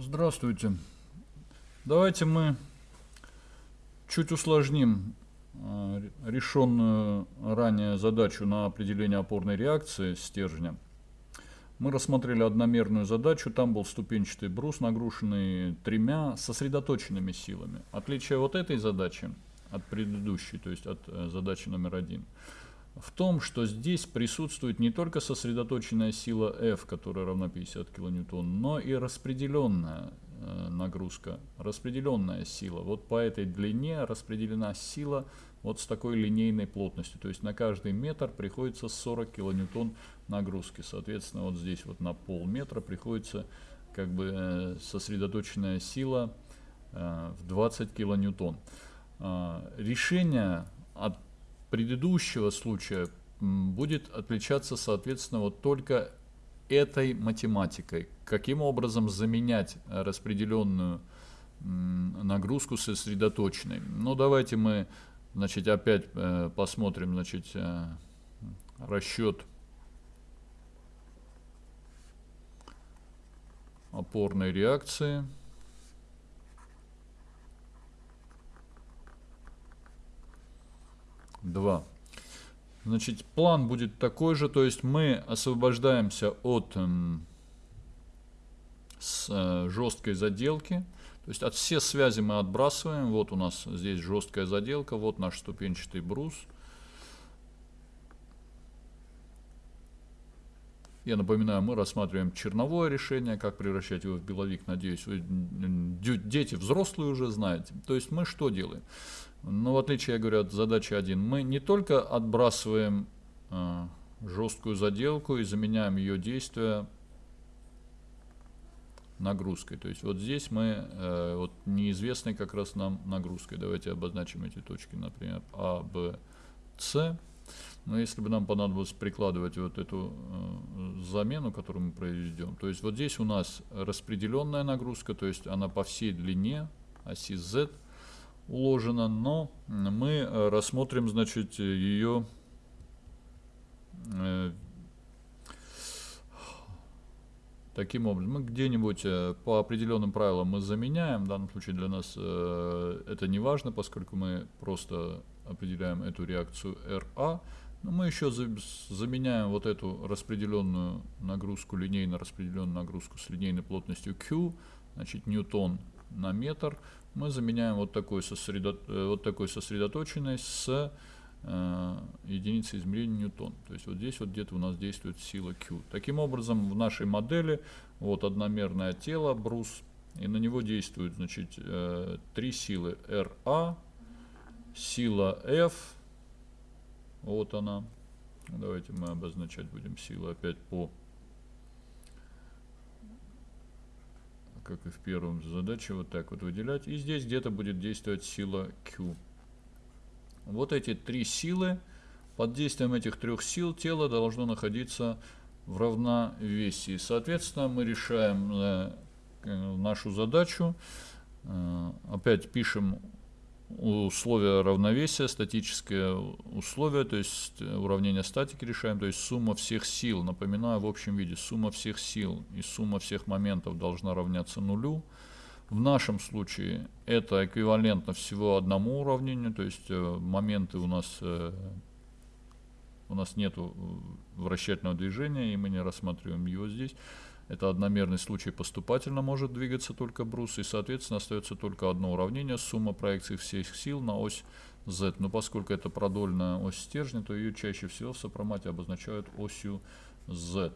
Здравствуйте. Давайте мы чуть усложним э, решенную ранее задачу на определение опорной реакции стержня. Мы рассмотрели одномерную задачу, там был ступенчатый брус, нагруженный тремя сосредоточенными силами. Отличие вот этой задачи от предыдущей, то есть от э, задачи номер один – в том, что здесь присутствует не только сосредоточенная сила F, которая равна 50 кН, но и распределенная э, нагрузка, распределенная сила. Вот по этой длине распределена сила вот с такой линейной плотностью. То есть на каждый метр приходится 40 кН нагрузки. Соответственно, вот здесь вот на полметра приходится как бы э, сосредоточенная сила э, в 20 кН. Решение от предыдущего случая будет отличаться, соответственно, вот только этой математикой. Каким образом заменять э, распределенную нагрузку сосредоточенной. Ну, давайте мы, значит, опять э, посмотрим, значит, э, расчет опорной реакции. 2. Значит, план будет такой же, то есть мы освобождаемся от эм, с, э, жесткой заделки, то есть от все связи мы отбрасываем, вот у нас здесь жесткая заделка, вот наш ступенчатый брус. Я напоминаю, мы рассматриваем черновое решение, как превращать его в беловик. Надеюсь, вы дети взрослые уже знаете. То есть мы что делаем? Но в отличие, я говорю, от задачи 1, мы не только отбрасываем э, жесткую заделку и заменяем ее действие нагрузкой. То есть вот здесь мы э, вот неизвестной как раз нам нагрузкой. Давайте обозначим эти точки, например, А, Б, С. Но если бы нам понадобилось прикладывать вот эту э, замену, которую мы произведем, то есть вот здесь у нас распределенная нагрузка, то есть она по всей длине оси Z – уложено, но мы э, рассмотрим, значит, ее э, таким образом. Мы где-нибудь э, по определенным правилам мы заменяем, в данном случае для нас это не важно, поскольку мы просто определяем эту реакцию RA, но мы еще заменяем вот эту распределенную нагрузку, линейно распределенную нагрузку с линейной плотностью Q, значит, ньютон на метр, мы заменяем вот такой, сосредо... Э, вот такой сосредоточенной с э, единицей измерения ньютон. То есть вот здесь вот где-то у нас действует сила Q. Таким образом, в нашей модели вот одномерное тело, брус, и на него действуют значит, э, три силы RA, сила F, вот она. Давайте мы обозначать будем силу опять по как и в первом задаче, вот так вот выделять. И здесь где-то будет действовать сила Q. Вот эти три силы, под действием этих трех сил тело должно находиться в равновесии. Соответственно, мы решаем э, нашу задачу. Э, опять пишем условия равновесия, статическое условие, то есть уравнение статики решаем, то есть сумма всех сил, напоминаю, в общем виде, сумма всех сил и сумма всех моментов должна равняться нулю. В нашем случае это эквивалентно всего одному уравнению, то есть э, моменты у нас э, у нас нет вращательного движения, и мы не рассматриваем его здесь. Это одномерный случай поступательно может двигаться только брус, и, соответственно, остается только одно уравнение, сумма проекций всех сил на ось z. Но поскольку это продольная ось стержня, то ее чаще всего в сопромате обозначают осью z.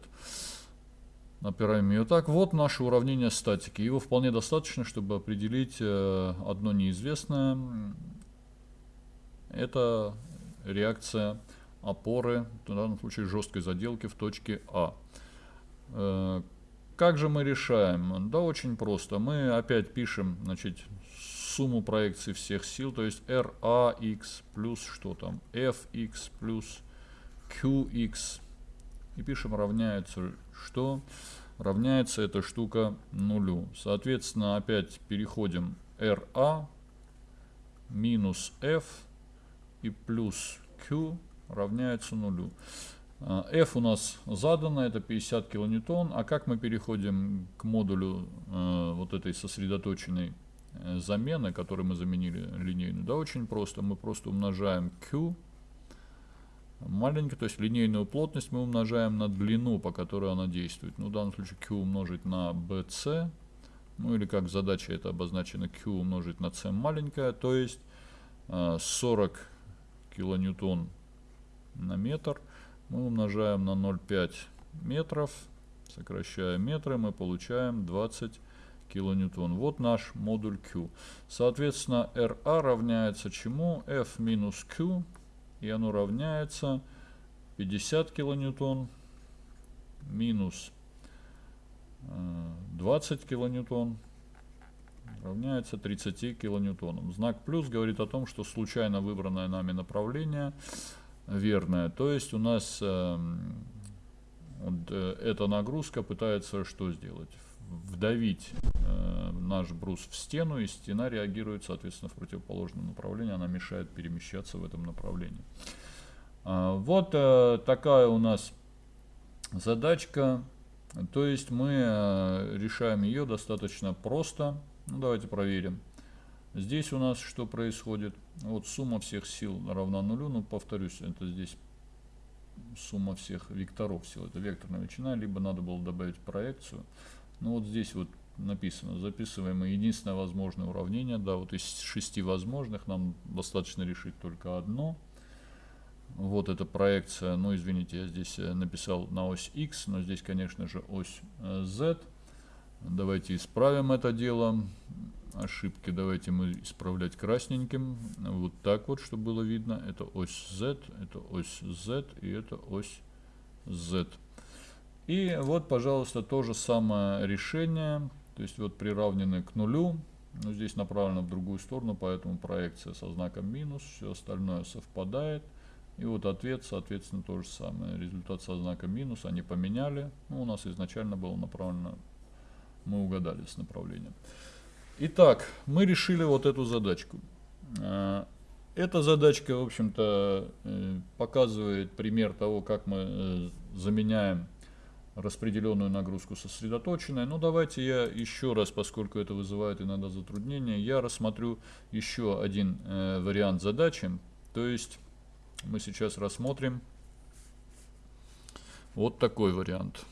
Напираем ее так. Вот наше уравнение статики. Его вполне достаточно, чтобы определить э, одно неизвестное. Это реакция опоры, в данном случае жесткой заделки в точке А. Как же мы решаем? Да очень просто. Мы опять пишем значит, сумму проекций всех сил, то есть RAX плюс что там, FX плюс QX. И пишем равняется что? Равняется эта штука нулю. Соответственно, опять переходим RA минус F и плюс Q равняется нулю. А, F у нас задано, это 50 килоньютон. А как мы переходим к модулю э, вот этой сосредоточенной э, замены, которую мы заменили линейную? Да, очень просто. Мы просто умножаем Q маленькая, то есть линейную плотность мы умножаем на длину, по которой она действует. Ну, в данном случае Q умножить на BC, ну или как задача это обозначено Q умножить на C маленькая, то есть 40 э, килоньютон на метр мы умножаем на 0,5 метров, сокращая метры, мы получаем 20 килоньютон. Вот наш модуль Q. Соответственно, RA равняется чему? F минус Q, и оно равняется 50 килоньютон минус 20 э, килоньютон равняется 30 килоньютонам. Знак плюс говорит о том, что случайно выбранное нами направление верное. То есть у нас э, вот, э, эта нагрузка пытается что сделать? Вдавить э, наш брус в стену, и стена реагирует, соответственно, в противоположном направлении. Она мешает перемещаться в этом направлении. Э, вот э, такая у нас задачка. То есть мы э, решаем ее достаточно просто. Ну, давайте проверим. Здесь у нас что происходит? Вот сумма всех сил равна нулю. Ну, повторюсь, это здесь сумма всех векторов сил. Это векторная величина, либо надо было добавить проекцию. Ну, вот здесь вот написано, записываем единственное возможное уравнение. Да, вот из шести возможных нам достаточно решить только одно. Вот эта проекция, ну извините, я здесь э, написал на ось x, но здесь, конечно же, ось э, z. Давайте исправим это дело ошибки давайте мы исправлять красненьким. Вот так вот, чтобы было видно. Это ось Z, это ось Z и это ось Z. И вот, пожалуйста, то же самое решение. То есть вот приравнены к нулю. Но здесь направлено в другую сторону, поэтому проекция со знаком минус. Все остальное совпадает. И вот ответ, соответственно, то же самое. Результат со знаком минус они поменяли. Ну, у нас изначально было направлено, мы угадали с направлением. Итак, мы решили вот эту задачку. А, эта задачка, в общем-то, э, показывает пример того, как мы э, заменяем распределенную нагрузку сосредоточенной. Ну, давайте я еще раз, поскольку это вызывает иногда затруднения, я рассмотрю еще один э, вариант задачи. То есть мы сейчас рассмотрим вот такой вариант.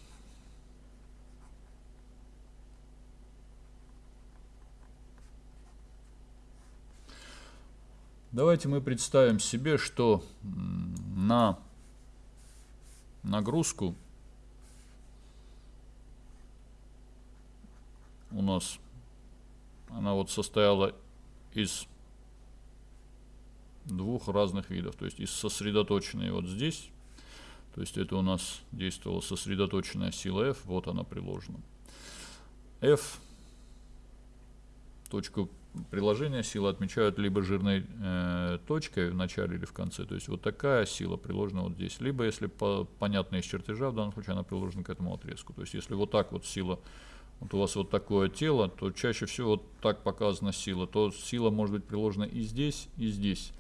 Давайте мы представим себе, что на нагрузку у нас она вот состояла из двух разных видов. То есть из сосредоточенной вот здесь, то есть это у нас действовала сосредоточенная сила F, вот она приложена. F точку приложения силы отмечают либо жирной э, точкой в начале или в конце. То есть вот такая сила приложена вот здесь. Либо, если по, понятно из чертежа, в данном случае она приложена к этому отрезку. То есть если вот так вот сила, вот у вас вот такое тело, то чаще всего вот так показана сила. То сила может быть приложена и здесь, и здесь.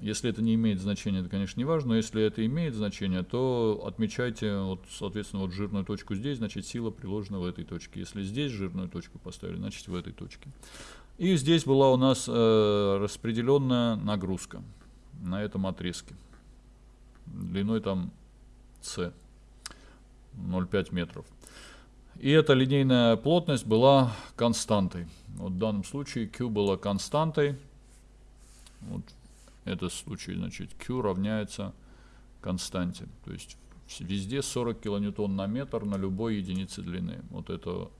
Если это не имеет значения, это, конечно, не важно, но если это имеет значение, то отмечайте, вот, соответственно, вот жирную точку здесь, значит, сила приложена в этой точке. Если здесь жирную точку поставили, значит, в этой точке. И здесь была у нас э, распределенная нагрузка на этом отрезке. Длиной там c 0,5 метров. И эта линейная плотность была константой. Вот в данном случае Q была константой. Вот этот случай, значит, Q равняется константе. То есть везде 40 килоньютон на метр на любой единице длины. Вот, это,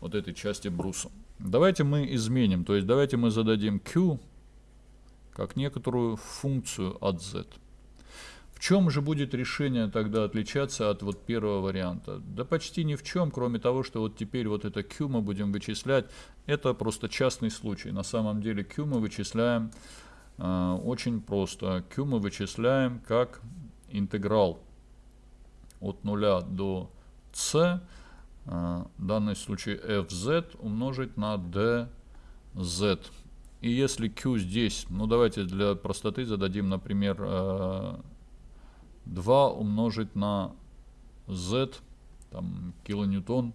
вот этой части бруса. Давайте мы изменим, то есть давайте мы зададим q как некоторую функцию от z. В чем же будет решение тогда отличаться от вот первого варианта? Да почти ни в чем, кроме того, что вот теперь вот это q мы будем вычислять. Это просто частный случай. На самом деле q мы вычисляем очень просто. q мы вычисляем как интеграл от 0 до c в данном случае fz умножить на dz. И если q здесь, ну давайте для простоты зададим, например, 2 умножить на z, там, килоньютон,